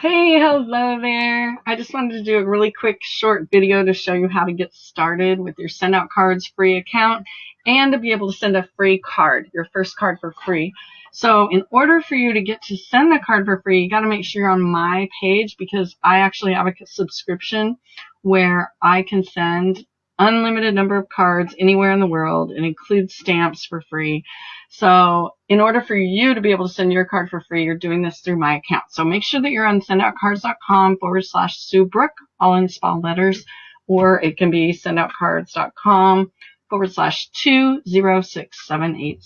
Hey, hello there. I just wanted to do a really quick short video to show you how to get started with your send out cards free account and to be able to send a free card, your first card for free. So in order for you to get to send the card for free, you got to make sure you're on my page because I actually have a subscription where I can send unlimited number of cards anywhere in the world and includes stamps for free. So in order for you to be able to send your card for free, you're doing this through my account. So make sure that you're on sendoutcards.com forward slash Sue Brook, all in small letters, or it can be sendoutcards.com forward slash 206780.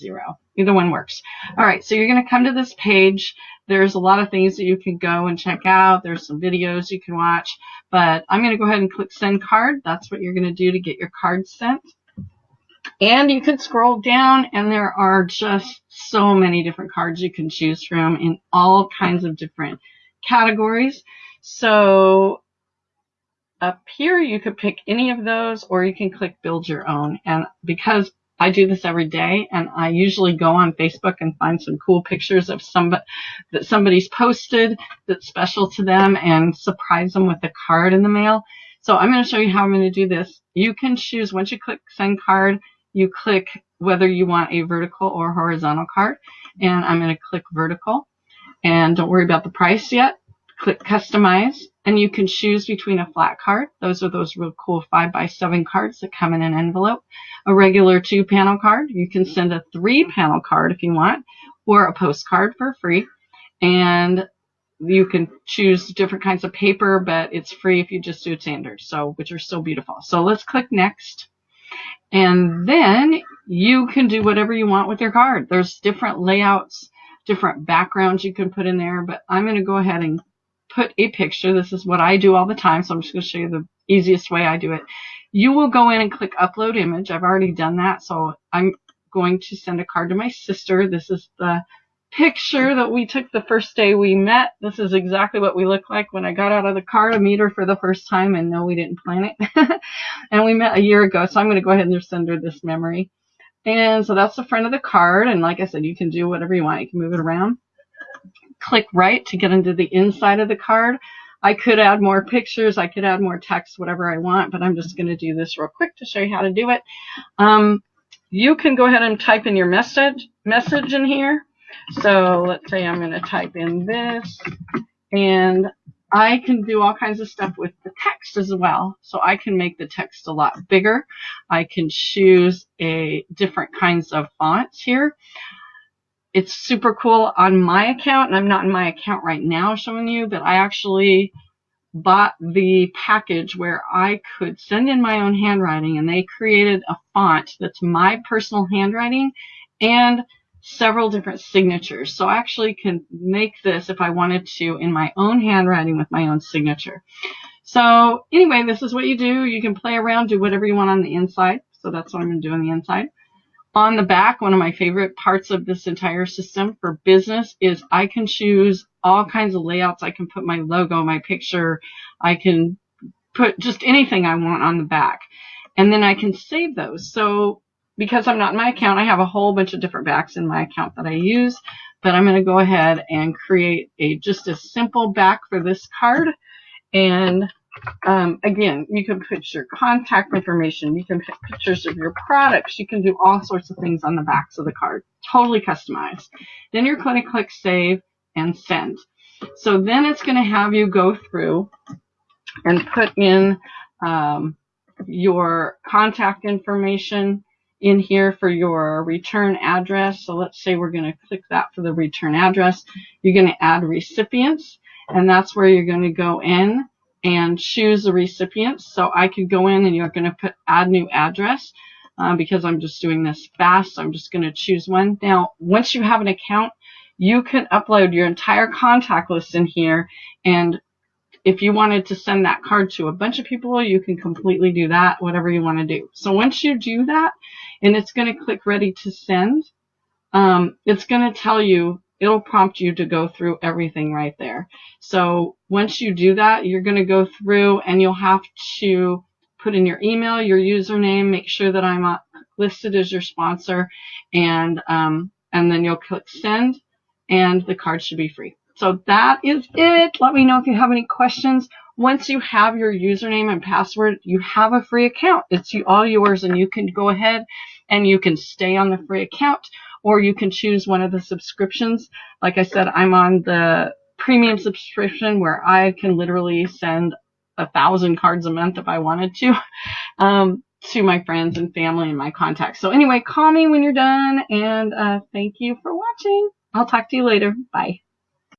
Either one works. All right, so you're going to come to this page. There's a lot of things that you can go and check out. There's some videos you can watch, but I'm going to go ahead and click send card. That's what you're going to do to get your card sent. And you can scroll down and there are just so many different cards you can choose from in all kinds of different categories. So up here, you could pick any of those or you can click build your own. And because I do this every day and I usually go on Facebook and find some cool pictures of somebody that somebody's posted that's special to them and surprise them with a card in the mail. So I'm going to show you how I'm going to do this. You can choose once you click send card, you click whether you want a vertical or horizontal card and I'm going to click vertical and don't worry about the price yet. Click customize and you can choose between a flat card. Those are those real cool 5 by 7 cards that come in an envelope. A regular 2 panel card. You can send a 3 panel card if you want or a postcard for free. And you can choose different kinds of paper, but it's free if you just do it standard, so which are so beautiful. So let's click next. And then you can do whatever you want with your card. There's different layouts, different backgrounds you can put in there, but I'm going to go ahead and put a picture. This is what I do all the time, so I'm just going to show you the easiest way I do it. You will go in and click upload image. I've already done that, so I'm going to send a card to my sister. This is the picture that we took the first day we met. This is exactly what we look like when I got out of the car to meet her for the first time, and no, we didn't plan it. and we met a year ago, so I'm going to go ahead and send her this memory. And so that's the front of the card, and like I said, you can do whatever you want. You can move it around click right to get into the inside of the card. I could add more pictures, I could add more text, whatever I want, but I'm just going to do this real quick to show you how to do it. Um, you can go ahead and type in your message message in here. So let's say I'm going to type in this, and I can do all kinds of stuff with the text as well. So I can make the text a lot bigger. I can choose a different kinds of fonts here it's super cool on my account, and I'm not in my account right now showing you, but I actually bought the package where I could send in my own handwriting, and they created a font that's my personal handwriting and several different signatures. So I actually can make this if I wanted to in my own handwriting with my own signature. So anyway, this is what you do. You can play around, do whatever you want on the inside. So that's what I'm going to do on the inside. On the back, one of my favorite parts of this entire system for business is I can choose all kinds of layouts. I can put my logo, my picture, I can put just anything I want on the back. And then I can save those. So because I'm not in my account, I have a whole bunch of different backs in my account that I use. But I'm going to go ahead and create a just a simple back for this card. And um, again, you can put your contact information, you can put pictures of your products, you can do all sorts of things on the backs of the card, totally customized. Then you're going to click save and send. So then it's going to have you go through and put in um, your contact information in here for your return address. So let's say we're going to click that for the return address. You're going to add recipients, and that's where you're going to go in and choose the recipient. So I could go in and you're going to put add new address uh, because I'm just doing this fast. I'm just going to choose one. Now, once you have an account, you can upload your entire contact list in here. And if you wanted to send that card to a bunch of people, you can completely do that, whatever you want to do. So once you do that, and it's going to click ready to send, um, it's going to tell you it'll prompt you to go through everything right there. So once you do that, you're going to go through and you'll have to put in your email, your username, make sure that I'm uh, listed as your sponsor, and um, and then you'll click send, and the card should be free. so that is it. Let me know if you have any questions. Once you have your username and password, you have a free account. It's all yours and you can go ahead and you can stay on the free account or you can choose one of the subscriptions. Like I said, I'm on the premium subscription where I can literally send a thousand cards a month if I wanted to, um, to my friends and family and my contacts. So anyway, call me when you're done and, uh, thank you for watching. I'll talk to you later. Bye.